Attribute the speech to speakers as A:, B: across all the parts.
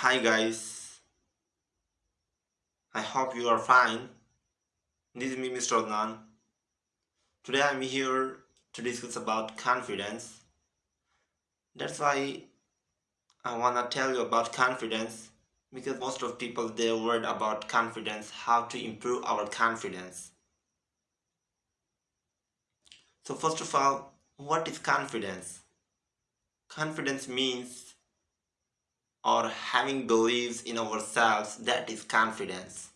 A: Hi guys, I hope you are fine. This is me Mr. Adnan. Today I'm here to discuss about confidence. That's why I wanna tell you about confidence because most of people they worried about confidence, how to improve our confidence. So first of all, what is confidence? Confidence means or having beliefs in ourselves that is confidence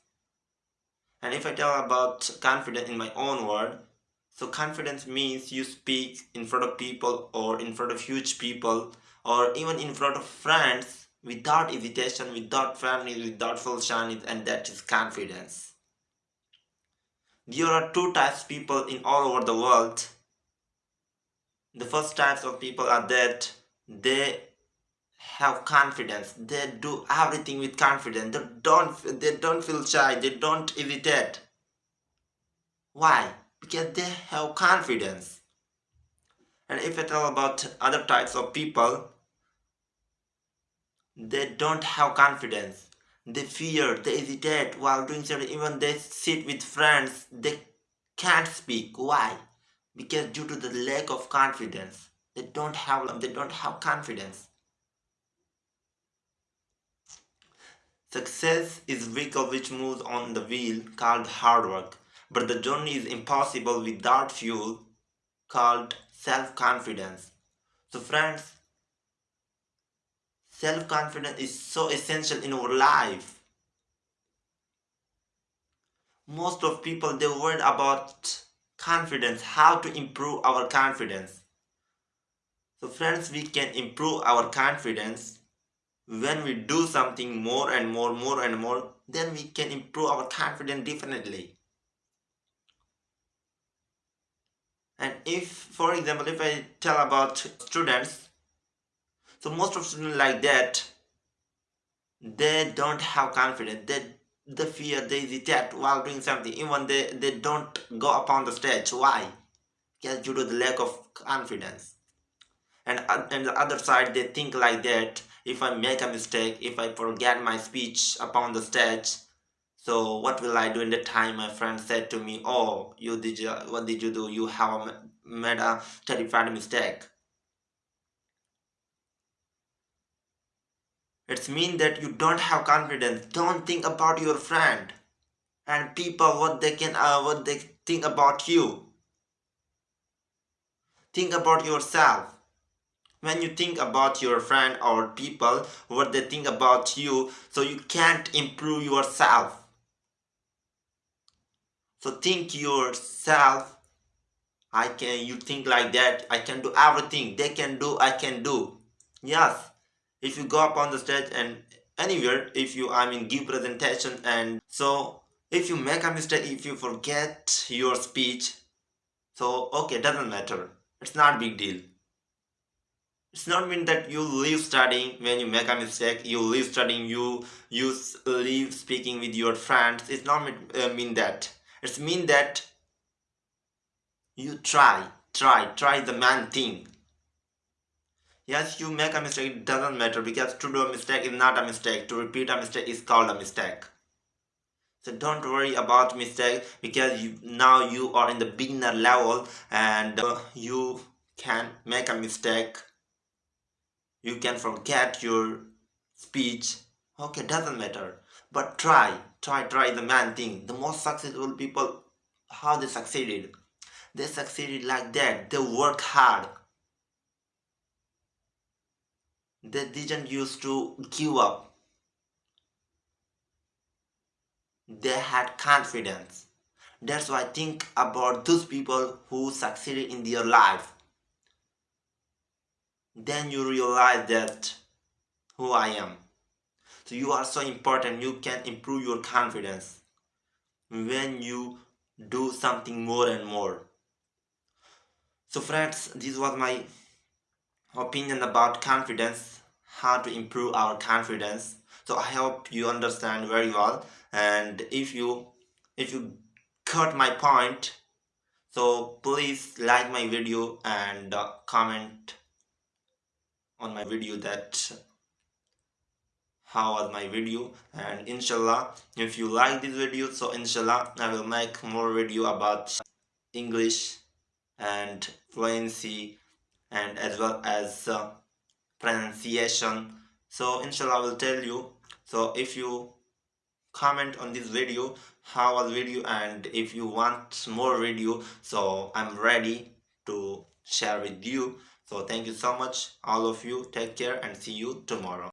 A: and if I tell about confidence in my own word so confidence means you speak in front of people or in front of huge people or even in front of friends without hesitation, without family, without false and that is confidence. There are two types of people in all over the world. The first types of people are that they have confidence. They do everything with confidence. They don't they don't feel shy. They don't hesitate why? Because they have confidence. And if I tell about other types of people they don't have confidence. They fear they hesitate while doing something. Even they sit with friends they can't speak. Why? Because due to the lack of confidence. They don't have they don't have confidence Success is vehicle which moves on the wheel called hard work, but the journey is impossible without fuel called self-confidence. So friends, self-confidence is so essential in our life. Most of people they worry about confidence, how to improve our confidence. So friends, we can improve our confidence when we do something more and more more and more then we can improve our confidence definitely. And if for example if i tell about students so most of students like that they don't have confidence. They the fear they hesitate while doing something. Even they they don't go upon the stage. Why? Because due to the lack of confidence. And on the other side they think like that if I make a mistake, if I forget my speech upon the stage, so what will I do in the time my friend said to me, oh, you did you, what did you do? You have made a terrified mistake. It's mean that you don't have confidence. Don't think about your friend and people what they can uh, what they think about you. Think about yourself when you think about your friend or people what they think about you so you can't improve yourself. So think yourself i can you think like that i can do everything they can do i can do. Yes if you go up on the stage and anywhere if you i mean give presentation and so if you make a mistake if you forget your speech so okay doesn't matter. It's not big deal it's not mean that you leave studying when you make a mistake you leave studying you you leave speaking with your friends. It's not mean, uh, mean that. It's mean that you try try try the man thing. Yes you make a mistake it doesn't matter because to do a mistake is not a mistake. To repeat a mistake is called a mistake. So don't worry about mistake because you now you are in the beginner level and uh, you can make a mistake you can forget your speech. Okay doesn't matter. But try try try the man thing. The most successful people how they succeeded. They succeeded like that. They work hard. They didn't used to give up. They had confidence. That's why I think about those people who succeeded in their life then you realize that who I am. So you are so important. You can improve your confidence when you do something more and more. So friends, this was my opinion about confidence, how to improve our confidence. So I hope you understand very well. And if you if you got my point, so please like my video and uh, comment on my video that how was my video. And inshallah if you like this video so inshallah I will make more video about English and fluency and as well as uh, pronunciation. So inshallah I will tell you. So if you comment on this video how was video and if you want more video so I'm ready to share with you so thank you so much all of you. Take care and see you tomorrow